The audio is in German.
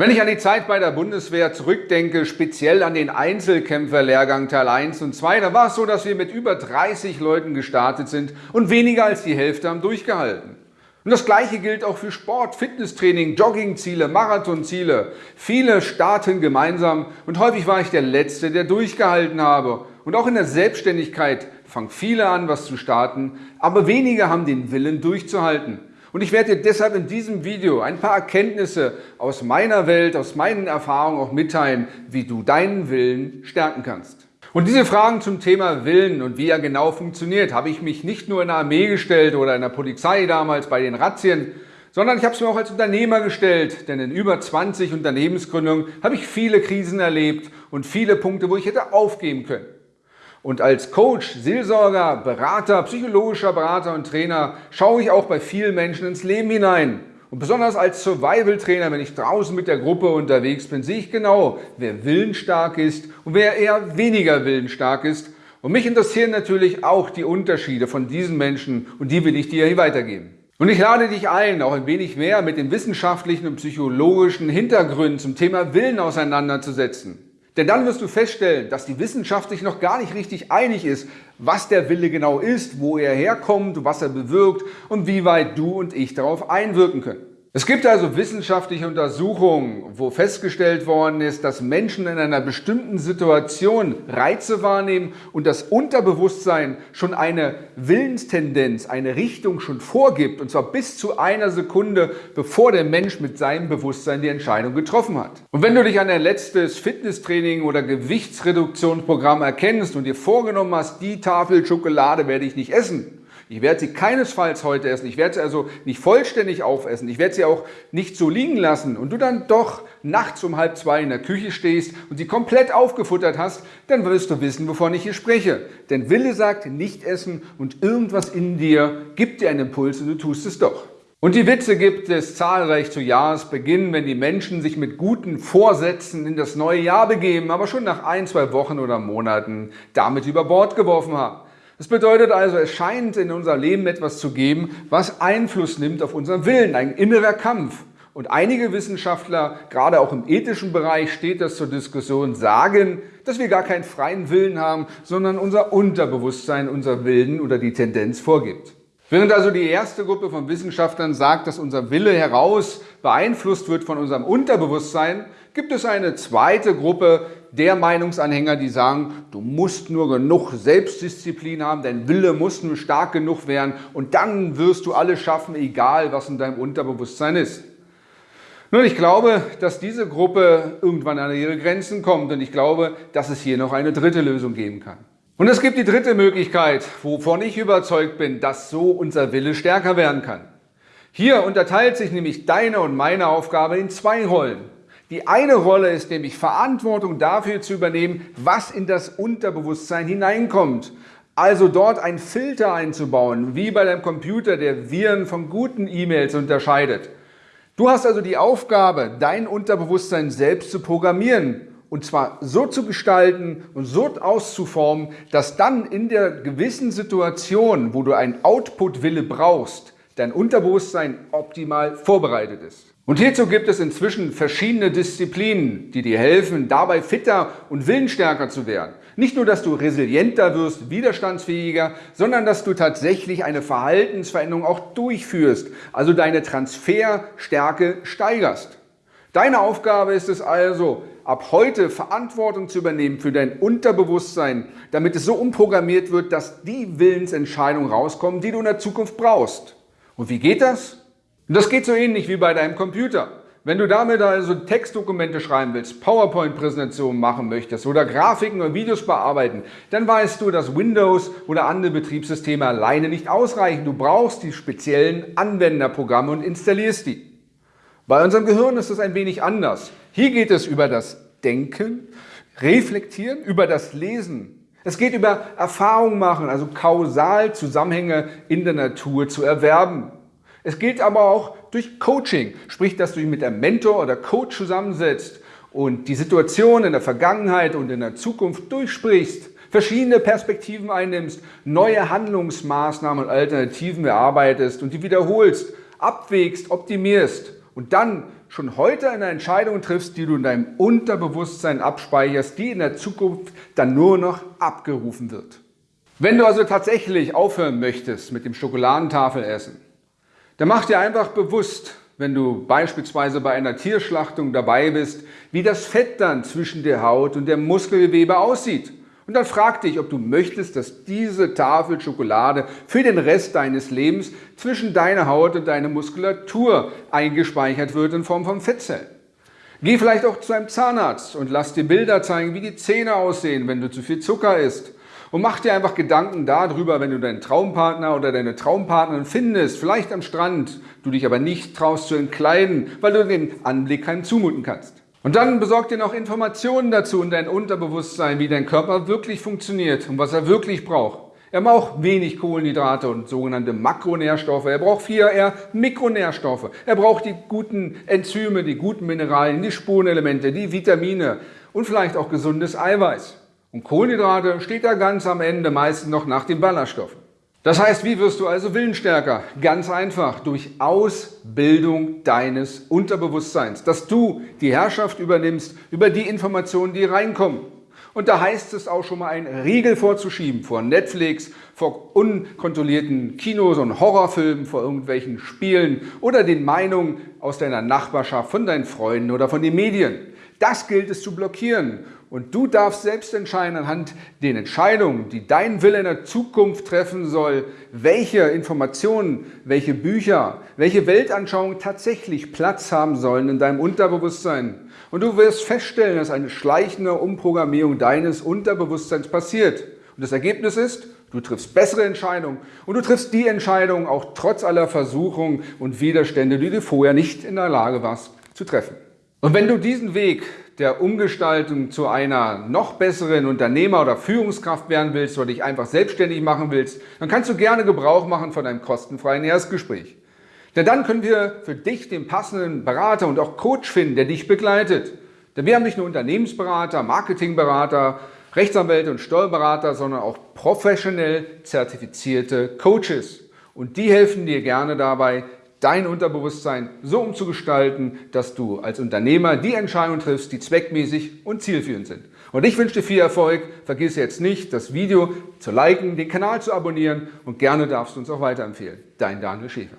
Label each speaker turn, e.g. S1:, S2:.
S1: Wenn ich an die Zeit bei der Bundeswehr zurückdenke, speziell an den Einzelkämpferlehrgang Teil 1 und 2, da war es so, dass wir mit über 30 Leuten gestartet sind und weniger als die Hälfte haben durchgehalten. Und das Gleiche gilt auch für Sport, Fitnesstraining, Joggingziele, Marathonziele. Viele starten gemeinsam und häufig war ich der Letzte, der durchgehalten habe. Und auch in der Selbstständigkeit fangen viele an, was zu starten, aber wenige haben den Willen durchzuhalten. Und ich werde dir deshalb in diesem Video ein paar Erkenntnisse aus meiner Welt, aus meinen Erfahrungen auch mitteilen, wie du deinen Willen stärken kannst. Und diese Fragen zum Thema Willen und wie er genau funktioniert, habe ich mich nicht nur in der Armee gestellt oder in der Polizei damals bei den Razzien, sondern ich habe es mir auch als Unternehmer gestellt, denn in über 20 Unternehmensgründungen habe ich viele Krisen erlebt und viele Punkte, wo ich hätte aufgeben können. Und als Coach, Seelsorger, Berater, psychologischer Berater und Trainer schaue ich auch bei vielen Menschen ins Leben hinein. Und besonders als Survival-Trainer, wenn ich draußen mit der Gruppe unterwegs bin, sehe ich genau, wer willensstark ist und wer eher weniger willensstark ist. Und mich interessieren natürlich auch die Unterschiede von diesen Menschen und die will ich dir hier weitergeben. Und ich lade dich ein, auch ein wenig mehr mit den wissenschaftlichen und psychologischen Hintergründen zum Thema Willen auseinanderzusetzen. Denn dann wirst du feststellen, dass die Wissenschaft sich noch gar nicht richtig einig ist, was der Wille genau ist, wo er herkommt, was er bewirkt und wie weit du und ich darauf einwirken können. Es gibt also wissenschaftliche Untersuchungen, wo festgestellt worden ist, dass Menschen in einer bestimmten Situation Reize wahrnehmen und das Unterbewusstsein schon eine Willenstendenz, eine Richtung schon vorgibt, und zwar bis zu einer Sekunde, bevor der Mensch mit seinem Bewusstsein die Entscheidung getroffen hat. Und wenn du dich an dein letztes Fitnesstraining oder Gewichtsreduktionsprogramm erkennst und dir vorgenommen hast, die Tafel Schokolade werde ich nicht essen, ich werde sie keinesfalls heute essen. Ich werde sie also nicht vollständig aufessen. Ich werde sie auch nicht so liegen lassen. Und du dann doch nachts um halb zwei in der Küche stehst und sie komplett aufgefuttert hast, dann wirst du wissen, wovon ich hier spreche. Denn Wille sagt nicht essen und irgendwas in dir gibt dir einen Impuls und du tust es doch. Und die Witze gibt es zahlreich zu Jahresbeginn, wenn die Menschen sich mit guten Vorsätzen in das neue Jahr begeben, aber schon nach ein, zwei Wochen oder Monaten damit über Bord geworfen haben. Das bedeutet also, es scheint in unser Leben etwas zu geben, was Einfluss nimmt auf unseren Willen, ein innerer Kampf. Und einige Wissenschaftler, gerade auch im ethischen Bereich steht das zur Diskussion, sagen, dass wir gar keinen freien Willen haben, sondern unser Unterbewusstsein unser Willen oder die Tendenz vorgibt. Während also die erste Gruppe von Wissenschaftlern sagt, dass unser Wille heraus beeinflusst wird von unserem Unterbewusstsein, gibt es eine zweite Gruppe der Meinungsanhänger, die sagen, du musst nur genug Selbstdisziplin haben, dein Wille muss nur stark genug werden und dann wirst du alles schaffen, egal was in deinem Unterbewusstsein ist. Nun, ich glaube, dass diese Gruppe irgendwann an ihre Grenzen kommt und ich glaube, dass es hier noch eine dritte Lösung geben kann. Und es gibt die dritte Möglichkeit, wovon ich überzeugt bin, dass so unser Wille stärker werden kann. Hier unterteilt sich nämlich deine und meine Aufgabe in zwei Rollen. Die eine Rolle ist nämlich Verantwortung dafür zu übernehmen, was in das Unterbewusstsein hineinkommt. Also dort einen Filter einzubauen, wie bei deinem Computer, der Viren von guten E-Mails unterscheidet. Du hast also die Aufgabe, dein Unterbewusstsein selbst zu programmieren und zwar so zu gestalten und so auszuformen, dass dann in der gewissen Situation, wo du einen Output-Wille brauchst, dein Unterbewusstsein optimal vorbereitet ist. Und hierzu gibt es inzwischen verschiedene Disziplinen, die dir helfen, dabei fitter und willensstärker zu werden. Nicht nur, dass du resilienter wirst, widerstandsfähiger, sondern dass du tatsächlich eine Verhaltensveränderung auch durchführst, also deine Transferstärke steigerst. Deine Aufgabe ist es also, ab heute Verantwortung zu übernehmen für dein Unterbewusstsein, damit es so umprogrammiert wird, dass die Willensentscheidungen rauskommen, die du in der Zukunft brauchst. Und wie geht das? Und das geht so ähnlich wie bei deinem Computer. Wenn du damit also Textdokumente schreiben willst, PowerPoint-Präsentationen machen möchtest oder Grafiken oder Videos bearbeiten, dann weißt du, dass Windows oder andere Betriebssysteme alleine nicht ausreichen. Du brauchst die speziellen Anwenderprogramme und installierst die. Bei unserem Gehirn ist es ein wenig anders. Hier geht es über das Denken, Reflektieren, über das Lesen. Es geht über Erfahrung machen, also kausal Zusammenhänge in der Natur zu erwerben. Es gilt aber auch durch Coaching, sprich, dass du dich mit einem Mentor oder Coach zusammensetzt und die Situation in der Vergangenheit und in der Zukunft durchsprichst, verschiedene Perspektiven einnimmst, neue Handlungsmaßnahmen und Alternativen erarbeitest und die wiederholst, abwägst, optimierst und dann schon heute eine Entscheidung triffst, die du in deinem Unterbewusstsein abspeicherst, die in der Zukunft dann nur noch abgerufen wird. Wenn du also tatsächlich aufhören möchtest mit dem Schokoladentafelessen, dann mach dir einfach bewusst, wenn du beispielsweise bei einer Tierschlachtung dabei bist, wie das Fett dann zwischen der Haut und dem Muskelgewebe aussieht. Und dann frag dich, ob du möchtest, dass diese Tafel Schokolade für den Rest deines Lebens zwischen deiner Haut und deiner Muskulatur eingespeichert wird in Form von Fettzellen. Geh vielleicht auch zu einem Zahnarzt und lass dir Bilder zeigen, wie die Zähne aussehen, wenn du zu viel Zucker isst. Und mach dir einfach Gedanken darüber, wenn du deinen Traumpartner oder deine Traumpartnerin findest, vielleicht am Strand, du dich aber nicht traust zu entkleiden, weil du den Anblick keinem zumuten kannst. Und dann besorg dir noch Informationen dazu in dein Unterbewusstsein, wie dein Körper wirklich funktioniert und was er wirklich braucht. Er braucht wenig Kohlenhydrate und sogenannte Makronährstoffe. Er braucht viel eher Mikronährstoffe. Er braucht die guten Enzyme, die guten Mineralien, die Spurenelemente, die Vitamine und vielleicht auch gesundes Eiweiß. Und Kohlenhydrate steht da ganz am Ende meistens noch nach den Ballaststoffen. Das heißt, wie wirst du also willensstärker? Ganz einfach, durch Ausbildung deines Unterbewusstseins, dass du die Herrschaft übernimmst über die Informationen, die reinkommen. Und da heißt es auch schon mal, einen Riegel vorzuschieben vor Netflix, vor unkontrollierten Kinos und Horrorfilmen, vor irgendwelchen Spielen oder den Meinungen aus deiner Nachbarschaft, von deinen Freunden oder von den Medien. Das gilt es zu blockieren und du darfst selbst entscheiden anhand den Entscheidungen, die dein Wille in der Zukunft treffen soll, welche Informationen, welche Bücher, welche Weltanschauungen tatsächlich Platz haben sollen in deinem Unterbewusstsein. Und du wirst feststellen, dass eine schleichende Umprogrammierung deines Unterbewusstseins passiert. Und das Ergebnis ist, du triffst bessere Entscheidungen und du triffst die Entscheidungen auch trotz aller Versuchungen und Widerstände, die du vorher nicht in der Lage warst zu treffen. Und wenn du diesen Weg der Umgestaltung zu einer noch besseren Unternehmer oder Führungskraft werden willst oder dich einfach selbstständig machen willst, dann kannst du gerne Gebrauch machen von einem kostenfreien Erstgespräch. Denn dann können wir für dich den passenden Berater und auch Coach finden, der dich begleitet. Denn wir haben nicht nur Unternehmensberater, Marketingberater, Rechtsanwälte und Steuerberater, sondern auch professionell zertifizierte Coaches. Und die helfen dir gerne dabei, dein Unterbewusstsein so umzugestalten, dass du als Unternehmer die Entscheidungen triffst, die zweckmäßig und zielführend sind. Und ich wünsche dir viel Erfolg. Vergiss jetzt nicht, das Video zu liken, den Kanal zu abonnieren und gerne darfst du uns auch weiterempfehlen. Dein Daniel Schäfer.